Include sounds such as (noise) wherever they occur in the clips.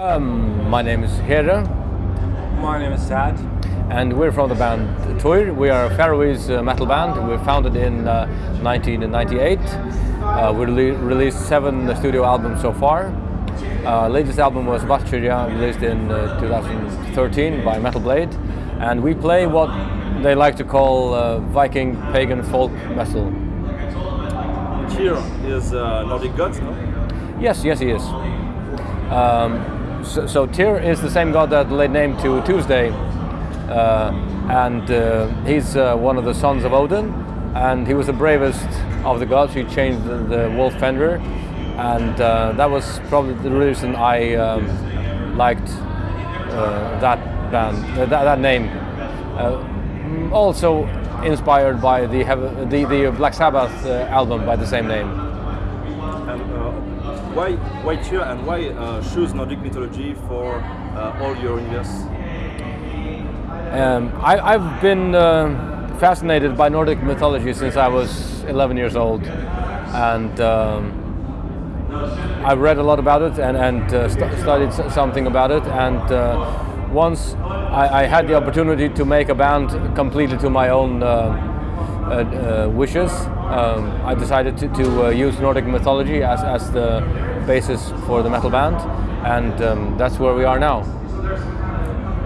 Um, my name is Heri. My name is Sad. And we're from the band Tyr. We are a Faroese uh, metal band. We were founded in uh, 1998. Uh, we rele released seven studio albums so far. Uh, latest album was Valkyrja, released in uh, 2013 by Metal Blade. And we play what they like to call uh, Viking pagan folk metal. Tyr is uh, Nordic god, no? Yes, yes, he is. Um, so, so Tyr is the same god that laid name to Tuesday, uh, and uh, he's uh, one of the sons of Odin, and he was the bravest of the gods. He changed the, the wolf Fenrir, and uh, that was probably the reason I um, liked uh, that band, uh, that, that name. also inspired by the, the, the Black Sabbath album by the same name. Why, why Tyr and why uh, choose Nordic mythology for uh, all your universe? Um, I, have been uh, fascinated by Nordic mythology since I was 11 years old, and um, I've read a lot about it and, and uh, st studied something about it. And uh, once I, I, had the opportunity to make a band completely to my own uh, wishes, um, I decided to, to use Nordic mythology as, as the basis for the metal band, and um, that's where we are now.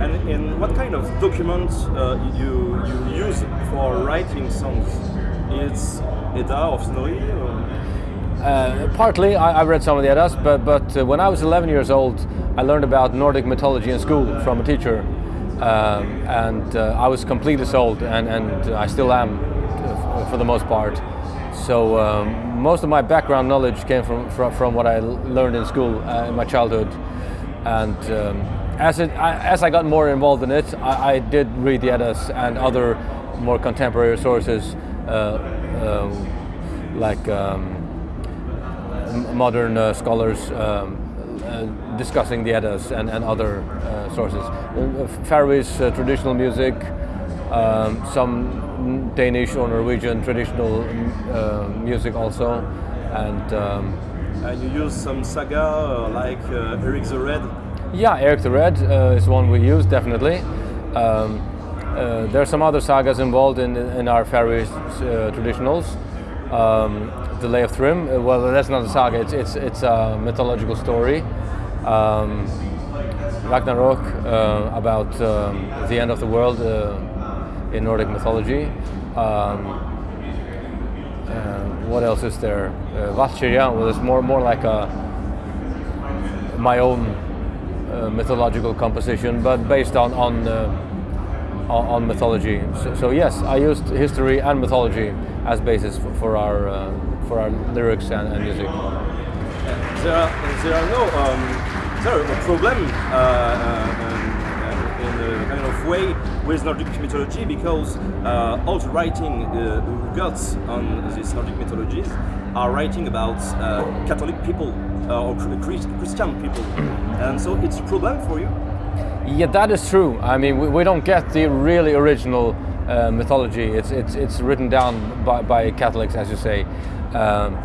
And in what kind of documents uh, you you use for writing songs? It's Edda of Snorri? Uh, partly, I, I, read some of the Eddas, but but uh, when I was 11 years old, I learned about Nordic mythology in school from a teacher, um, and uh, I was completely sold, and and I still am, uh, for the most part. So um, most of my background knowledge came from, from, from what I learned in school uh, in my childhood. And um, as, it, I, as I got more involved in it, I, I did read the Eddas and other more contemporary sources uh, uh, like um, modern uh, scholars um, uh, discussing the Eddas and, and other uh, sources. Faroese traditional music, um, some Danish or Norwegian traditional uh, music also, and. Um, and you use some saga uh, like uh, Eric the Red. Yeah, Eric the Red uh, is one we use definitely. Um, uh, there are some other sagas involved in in our Faroese uh, traditionals. Um, the Lay of Thrym. well, that's not a saga. It's it's it's a mythological story. Um, Ragnarok about um, the end of the world in Nordic mythology. Um, uh, what else is there? Uh, Valkyrja well, more more like a my own uh, mythological composition, but based on on uh, on, mythology. So, so, yes, I used history and mythology as basis for, for our uh, for our lyrics and, and music. There are there are no um, a problem way with Nordic mythology because uh, all the writing uh, gods on these Nordic mythologies are writing about uh, Catholic people uh, or Christian people, and so it's a problem for you. Yeah, that is true. I mean, we, we don't get the really original uh, mythology. It's it's it's written down by, by Catholics, as you say. Um,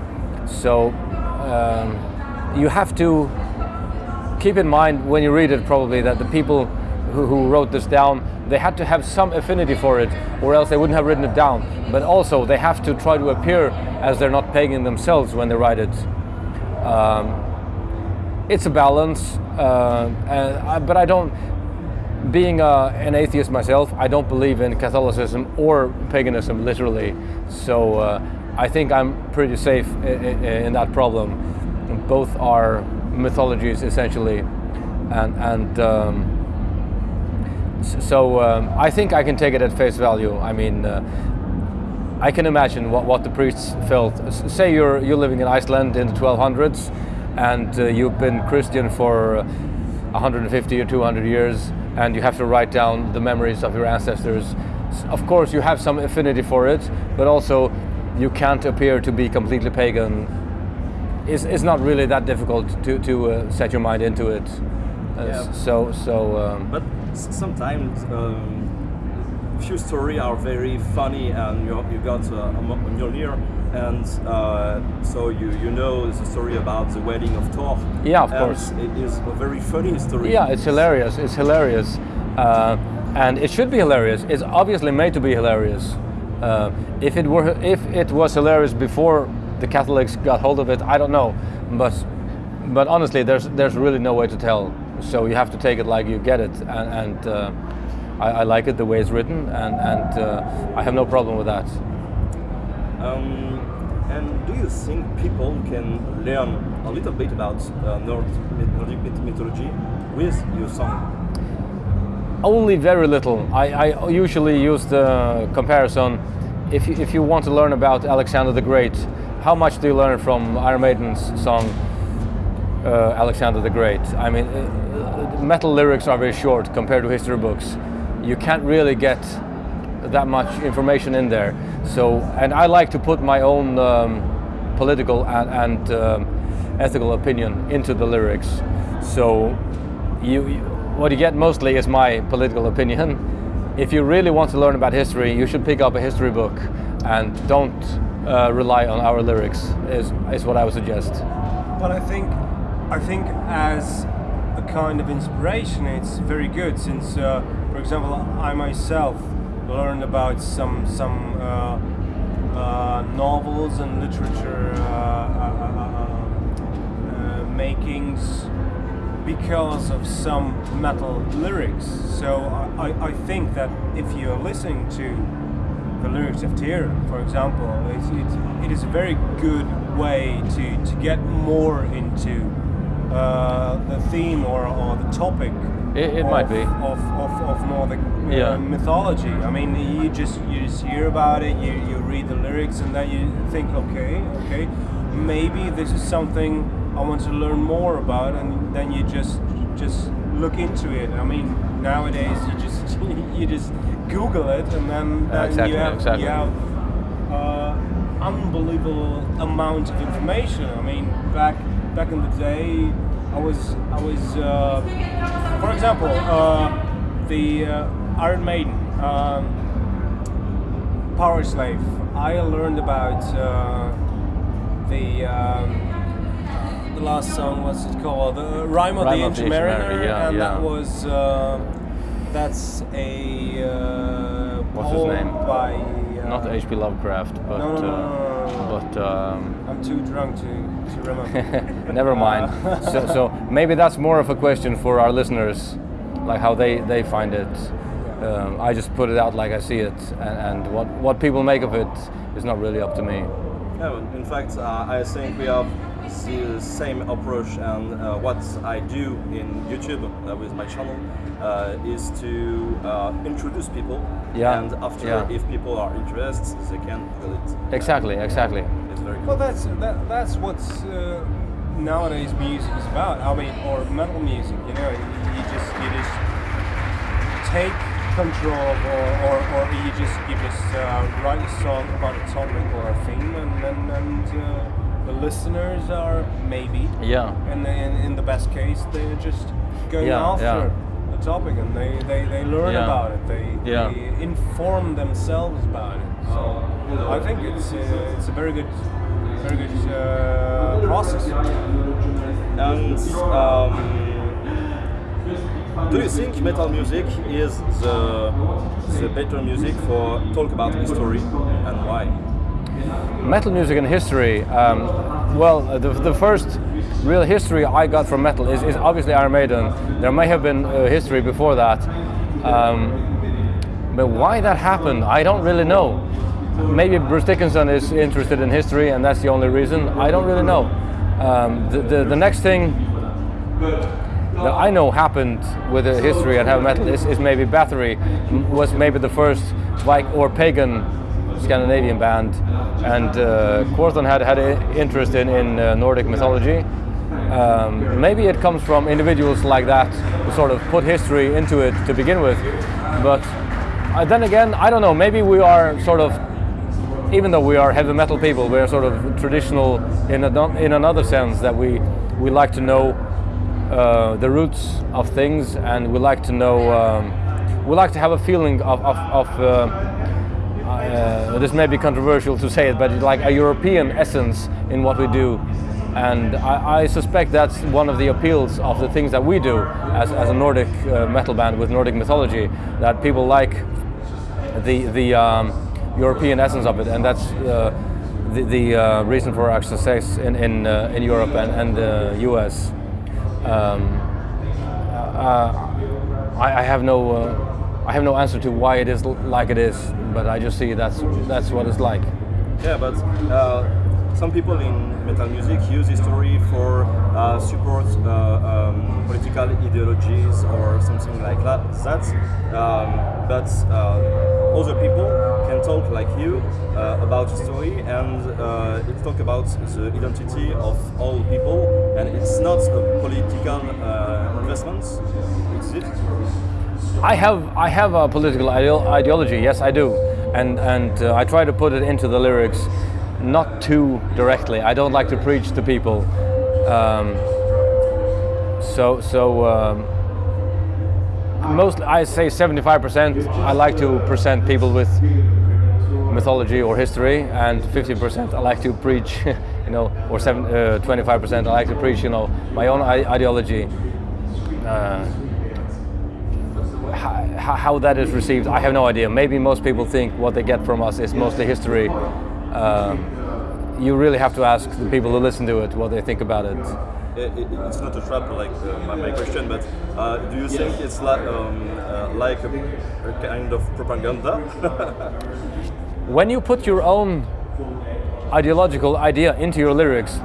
so um, you have to keep in mind when you read it, probably that the people who, wrote this down, they had to have some affinity for it, or else they wouldn't have written it down. But also, they have to try to appear as they're not pagan themselves when they write it. Um, it's a balance, uh, I, but I don't. Being uh, an atheist myself, I don't believe in Catholicism or paganism literally. So uh, I think I'm pretty safe in, in that problem. Both are mythologies essentially, and and. Um, so um, I think I can take it at face value. I mean, uh, I can imagine what, what the priests felt. Say you're you're living in Iceland in the 1200s, and uh, you've been Christian for 150 or 200 years, and you have to write down the memories of your ancestors. Of course, you have some affinity for it, but also you can't appear to be completely pagan. It's, it's not really that difficult to, to uh, set your mind into it. Uh, yeah. So so. Um, but sometimes um, few stories are very funny and you you got uh, on on and uh, so you you know the story about the wedding of Thor. Yeah, of and course. It is a very funny story. Yeah, it's hilarious. It's hilarious, uh, and it should be hilarious. It's obviously made to be hilarious. Uh, if it were, if it was hilarious before the Catholics got hold of it, I don't know. But, but honestly, there's there's really no way to tell. So you have to take it like you get it, and, and uh, I, I like it the way it's written, and and uh, I have no problem with that. Um, and do you think people can learn a little bit about uh, Nordic, mythology with your song? Only very little. I, I usually use the comparison. If you, if you want to learn about Alexander the Great, how much do you learn from Iron Maiden's song uh, Alexander the Great? I mean, uh, metal lyrics are very short compared to history books. You can't really get that much information in there. So, and I like to put my own um, political and, and um, ethical opinion into the lyrics. So, you, you, what you get mostly is my political opinion. If you really want to learn about history, you should pick up a history book and don't uh, rely on our lyrics. Is is what I would suggest. But I think, I think as a kind of inspiration, it's very good. Since, uh, for example, I myself learned about some some uh, uh, novels and literature uh, makings because of some metal lyrics. So I, I think that if you're listening to the lyrics of Tyr, for example, it's, it's, it is a very good way to, to get more into uh, the theme or, or the topic. It- it of, might be. of, of, of Nordic uh, Yeah. mythology. I mean, you just you just hear about it, you, you read the lyrics, and then you think, okay, okay, maybe this is something I want to learn more about, and then you just just look into it. I mean, nowadays you just (laughs) you just Google it, and then, Yeah, then exactly, you have exactly. you have uh, unbelievable amount of information. I mean, back back in the day, I was I was, uh, for example, uh, the uh, Iron Maiden, um, Powerslave. I learned about uh, the. Um, the last song, what's it called? The Rhyme of Rhyme the Ancient Mariner, yeah, and yeah. that was uh, that's a uh, What's his poem name? by uh, Not H.P. Lovecraft, but no, no, no, uh, no, no, no. but um, I'm too drunk to, to remember. (laughs) never mind. (laughs) so, so maybe that's more of a question for our listeners, like how they, they find it. Um, I just put it out like I see it, and, and what, what people make of it is not really up to me. No, in fact, uh, I think we have the same approach, and uh, what I do in YouTube uh, with my channel uh, is to uh, introduce people, Yeah, and after, yeah. if people are interested, they can feel it. Exactly, exactly. It's very well, that's that, that's what's uh, nowadays music is about. I mean, or metal music. You know, you, you just you just take control, or, or, or you just you just uh, write a song about a topic or a theme, and and, and uh, the listeners are maybe Yeah. and in, in the best case they're just going Yeah, after yeah. the topic and they, they, they learn Yeah. about it they, Yeah. they inform themselves about it so I think it's uh, it's a very good very good uh, process And um, do you think metal music is the, the better music for talk about history and why? Metal music and history. Um, well, uh, the, the first real history I got from metal is, is obviously Iron Maiden. There may have been uh, history before that. Um, but why that happened, I don't really know. Maybe Bruce Dickinson is interested in history and that's the only reason. I don't really know. Um, the, the, the next thing that I know happened with history and heavy metal is, is maybe Bathory was maybe the first Vik or pagan Scandinavian band, and uh, had had an interest in, in uh, Nordic mythology. Um, maybe it comes from individuals like that who sort of put history into it to begin with, but uh, then again, I don't know. Maybe we are sort of even though we are heavy metal people, we are sort of traditional in, a, in another sense that we, we like to know uh, the roots of things and we like to know um, we like to have a feeling of, of, of uh, uh, this may be controversial to say it, but like a European essence in what we do. And I, I, suspect that's one of the appeals of the things that we do as, as a Nordic uh, metal band with Nordic mythology, that people like the, the um, European essence of it, and that's uh, the, the uh, reason for our success in, in, uh, in Europe and, and the US. Um, uh, I, I, have no uh, I have no answer to why it is like it is, but I just see that's that's what it's like. Yeah, but uh, some people in metal music use history for uh, support uh, um, political ideologies or something like that. That's, um, but uh, other people can talk like you uh, about history and uh, it talk about the identity of all people and it's not a political investment. Is it? I have I have a political ideology. Yes, I do, and and I try to put it into the lyrics not too directly. I don't like to preach to people. Um, so so um, mostly I say 75%. I like to present people with mythology or history, and 50% I like to preach, (laughs) you know, or uh, 25% I like to preach, you know, my own ideology. Uh, how, how that is received, I have no idea. Maybe most people think what they get from us is mostly history um, you really have to ask the people who listen to it what they think about it. it, it it's not a trap like uh, my, my, question, but uh, do you think it's like, um, uh, like a, a, kind of propaganda? (laughs) when you put your own ideological idea into your lyrics,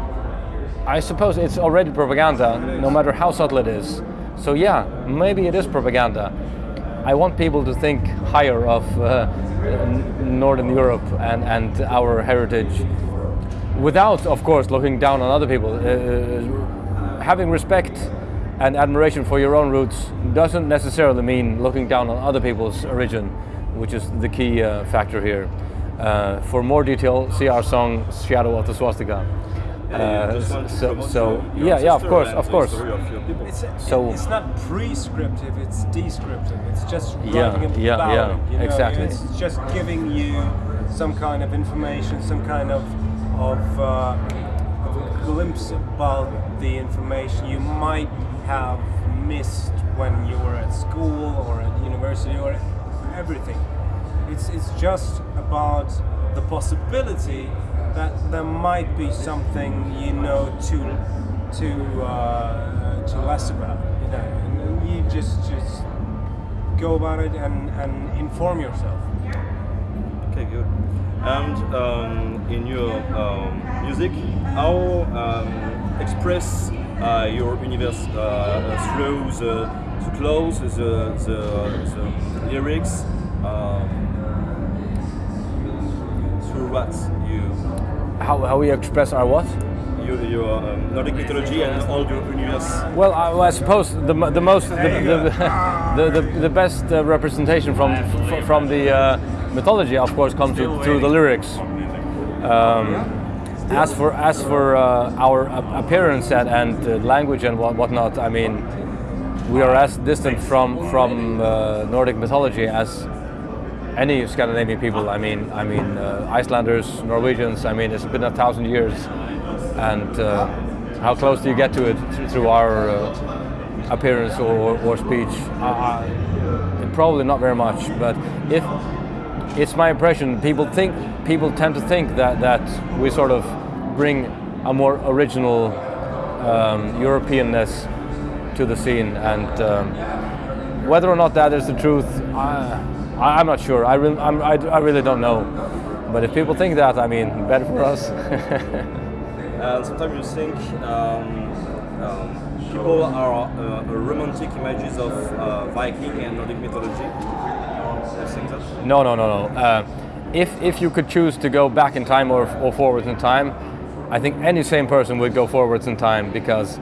I suppose it's already propaganda, no matter how subtle it is. So yeah, maybe it is propaganda. I want people to think higher of uh, Northern Europe and, and our heritage without, of course, looking down on other people. Uh, uh, having respect and admiration for your own roots doesn't necessarily mean looking down on other people's origin, which is the key uh, factor here. Uh, for more detail, see our song Shadow of the Swastika. Uh, so, so yeah, yeah, of course, of course. Of it's, so it's not prescriptive; it's descriptive. It's just writing yeah, about yeah, yeah, you know? exactly. It's just giving you some kind of information, some kind of of, uh, of a glimpse about the information you might have missed when you were at school or at university or everything. It's it's just about the possibility that there might be something you know too too uh, too less about, you know, and you just just go about it and, and inform yourself. Okay, good. And um, in your um, music, how um, express uh, your universe uh, through the, the clothes, the, the, the lyrics, you how, how we express our what? Your, your um, Nordic mythology and all your universe. Well, I, well, I suppose the, the most the, the, (laughs) the, the, the, best uh, representation from from the uh, mythology, of course, comes through, through the lyrics. Um, as for as for uh, our appearance and, and uh, language and what whatnot, I mean, we are as distant from from uh, Nordic mythology as any Scandinavian people. I mean, I mean uh, Icelanders, Norwegians. I mean, it's been a thousand years, and uh, how close do you get to it through our uh, appearance or, or speech? probably not very much. But if it's my impression, people think people tend to think that that we sort of bring a more original um, Europeanness to the scene, and um, whether or not that is the truth. I, am not sure. I, re I, I, really don't know. But if people think that, I mean, better for us. and (laughs) sometimes you think um, um, people are uh, romantic images of uh, Viking and Nordic mythology. No, no, no, no. Uh, if, if you could choose to go back in time or, or forwards in time, I think any same person would go forwards in time because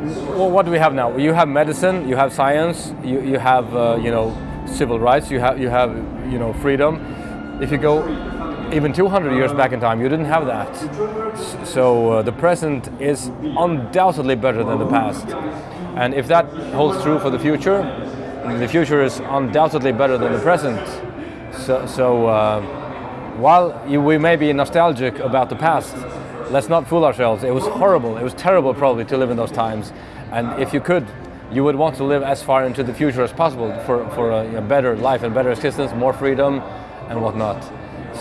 well, what do we have now? You have medicine, you have science, you, you have, uh, you know, civil rights, you have, you have you know, freedom. If you go even 200 years back in time, you didn't have that. So uh, the present is undoubtedly better than the past. And if that holds true for the future, the future is undoubtedly better than the present. So, so uh, while you, we may be nostalgic about the past, let's not fool ourselves. It was horrible. It was terrible, probably, to live in those times. And if you could, you would want to live as far into the future as possible for, for a, a better life and better existence, more freedom, and whatnot.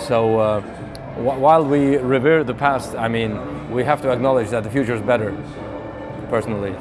So uh, wh- while we revere the past, I mean, we have to acknowledge that the future is better, personally.